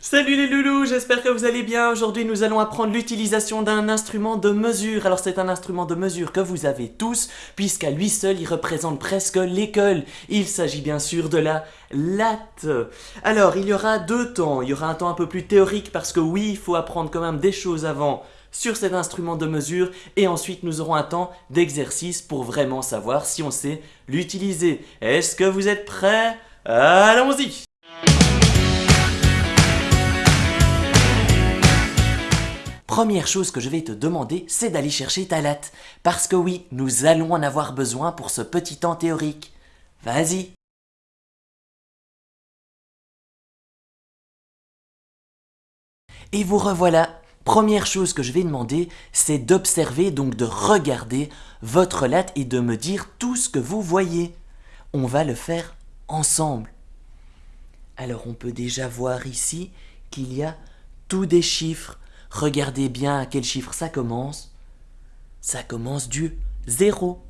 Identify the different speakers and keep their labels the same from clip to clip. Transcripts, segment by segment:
Speaker 1: Salut les loulous, j'espère que vous allez bien. Aujourd'hui, nous allons apprendre l'utilisation d'un instrument de mesure. Alors, c'est un instrument de mesure que vous avez tous, puisqu'à lui seul, il représente presque l'école. Il s'agit bien sûr de la latte. Alors, il y aura deux temps. Il y aura un temps un peu plus théorique, parce que oui, il faut apprendre quand même des choses avant sur cet instrument de mesure et ensuite nous aurons un temps d'exercice pour vraiment savoir si on sait l'utiliser. Est-ce que vous êtes prêts? Allons-y Première chose que je vais te demander, c'est d'aller chercher ta latte. Parce que oui, nous allons en avoir besoin pour ce petit temps théorique. Vas-y Et vous revoilà. Première chose que je vais demander, c'est d'observer, donc de regarder votre latte et de me dire tout ce que vous voyez. On va le faire ensemble. Alors on peut déjà voir ici qu'il y a tous des chiffres. Regardez bien à quel chiffre ça commence. Ça commence du 0.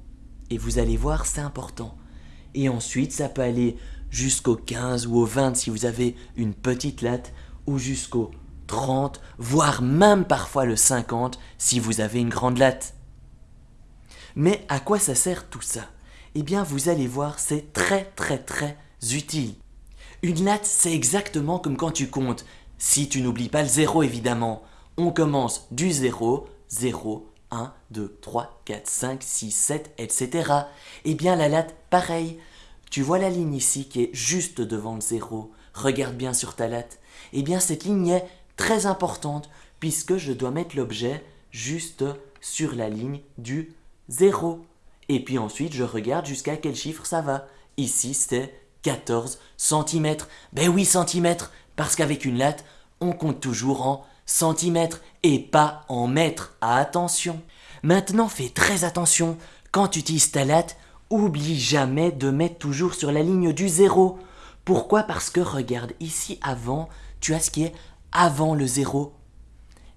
Speaker 1: Et vous allez voir, c'est important. Et ensuite, ça peut aller jusqu'au 15 ou au 20 si vous avez une petite latte, ou jusqu'au 30, voire même parfois le 50 si vous avez une grande latte. Mais à quoi ça sert tout ça? Eh bien, vous allez voir, c'est très très très utile. Une latte, c'est exactement comme quand tu comptes, si tu n'oublies pas le zéro évidemment. On commence du 0, 0, 1, 2, 3, 4, 5, 6, 7, etc. Eh bien la latte, pareil. Tu vois la ligne ici qui est juste devant le 0. Regarde bien sur ta latte. Eh bien cette ligne est très importante puisque je dois mettre l'objet juste sur la ligne du 0. Et puis ensuite, je regarde jusqu'à quel chiffre ça va. Ici, c'est 14 cm. Ben oui, centimètres, parce qu'avec une latte, on compte toujours en centimètres et pas en mètres. Attention. Maintenant, fais très attention. Quand tu utilises ta latte, oublie jamais de mettre toujours sur la ligne du 0. Pourquoi? Parce que regarde, ici avant, tu as ce qui est avant le zéro.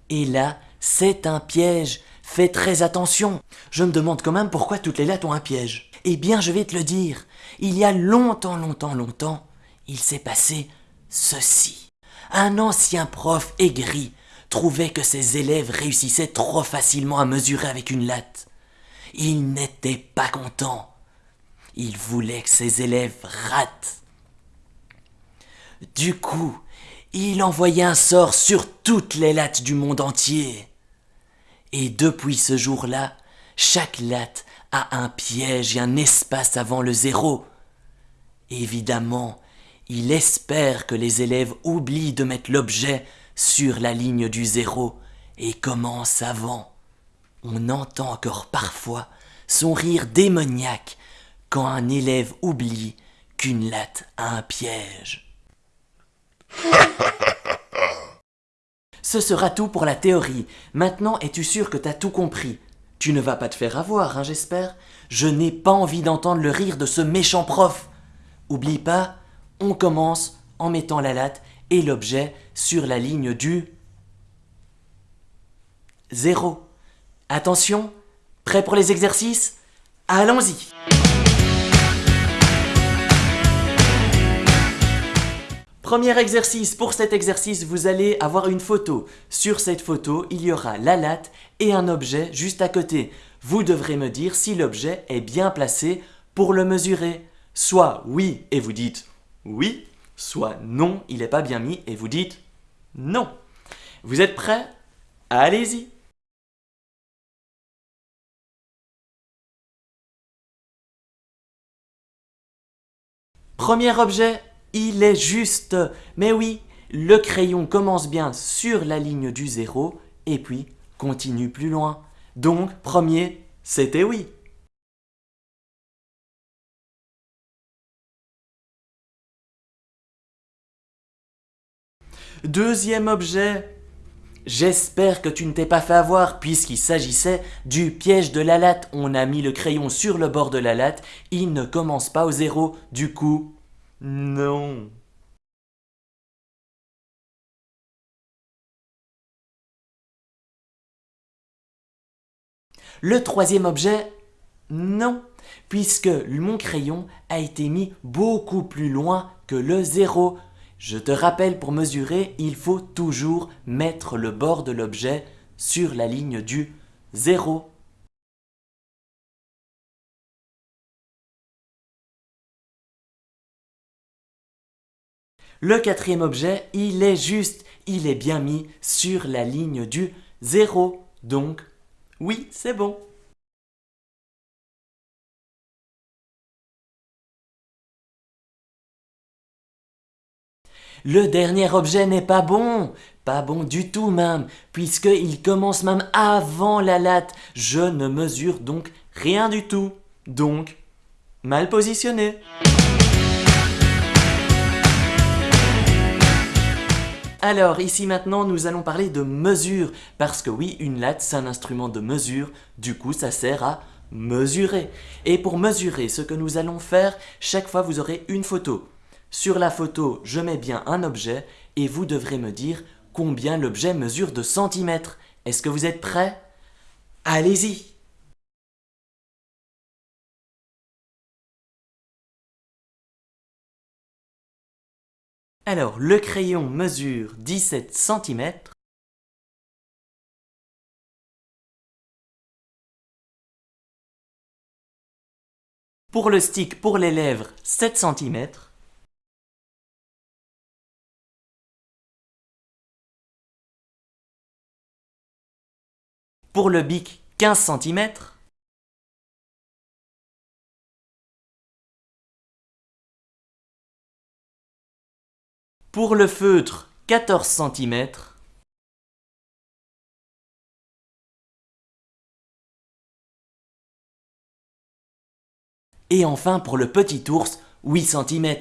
Speaker 1: Et là, c'est un piège. Fais très attention. Je me demande quand même pourquoi toutes les lettres ont un piège. Eh bien, je vais te le dire. Il y a longtemps, longtemps, longtemps, il s'est passé ceci. Un ancien prof aigri trouvait que ses élèves réussissaient trop facilement à mesurer avec une latte. Il n'était pas content. Il voulait que ses élèves ratent. Du coup, il envoyait un sort sur toutes les lattes du monde entier. Et depuis ce jour-là, chaque latte a un piège et un espace avant le zéro. Évidemment, il espère que les élèves oublient de mettre l'objet sur la ligne du zéro et commencent avant. On entend encore parfois son rire démoniaque quand un élève oublie qu'une latte a un piège. Ce sera tout pour la théorie. Maintenant, es-tu sûr que t'as tout compris? Tu ne vas pas te faire avoir, hein, j'espère Je n'ai pas envie d'entendre le rire de ce méchant prof. Oublie pas, on commence en mettant la latte et l'objet sur la ligne du zéro. Attention, prêt pour les exercices? Allons-y Premier exercice, pour cet exercice, vous allez avoir une photo. Sur cette photo, il y aura la latte et un objet juste à côté. Vous devrez me dire si l'objet est bien placé pour le mesurer. Soit oui et vous dites oui, soit non, il n'est pas bien mis et vous dites non. Vous êtes prêts? Allez-y Premier objet, il est juste. Mais oui, le crayon commence bien sur la ligne du zéro et puis continue plus loin. Donc, premier, c'était oui. Deuxième objet, J'espère que tu ne t'es pas fait avoir puisqu'il s'agissait du piège de la latte. On a mis le crayon sur le bord de la latte, il ne commence pas au zéro, du coup, non. Le troisième objet, non, puisque mon crayon a été mis beaucoup plus loin que le zéro. Je te rappelle, pour mesurer, il faut toujours mettre le bord de l'objet sur la ligne du 0. Le quatrième objet, il est juste, il est bien mis sur la ligne du 0. Donc, oui, c'est bon. Le dernier objet n'est pas bon, pas bon du tout même, puisqu'il commence même avant la latte. Je ne mesure donc rien du tout. Donc, mal positionné. Alors, ici maintenant, nous allons parler de mesure, parce que oui, une latte, c'est un instrument de mesure, du coup, ça sert à mesurer. Et pour mesurer, ce que nous allons faire, chaque fois, vous aurez une photo. Sur la photo, je mets bien un objet et vous devrez me dire combien l'objet mesure de centimètres. Est-ce que vous êtes prêts? Allez-y Alors, le crayon mesure 17 cm. Pour le stick pour les lèvres, 7 cm. Pour le bic, 15 cm. Pour le feutre, 14 cm. Et enfin pour le petit ours, 8 cm.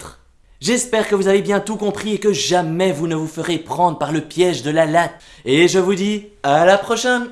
Speaker 1: J'espère que vous avez bien tout compris et que jamais vous ne vous ferez prendre par le piège de la latte. Et je vous dis à la prochaine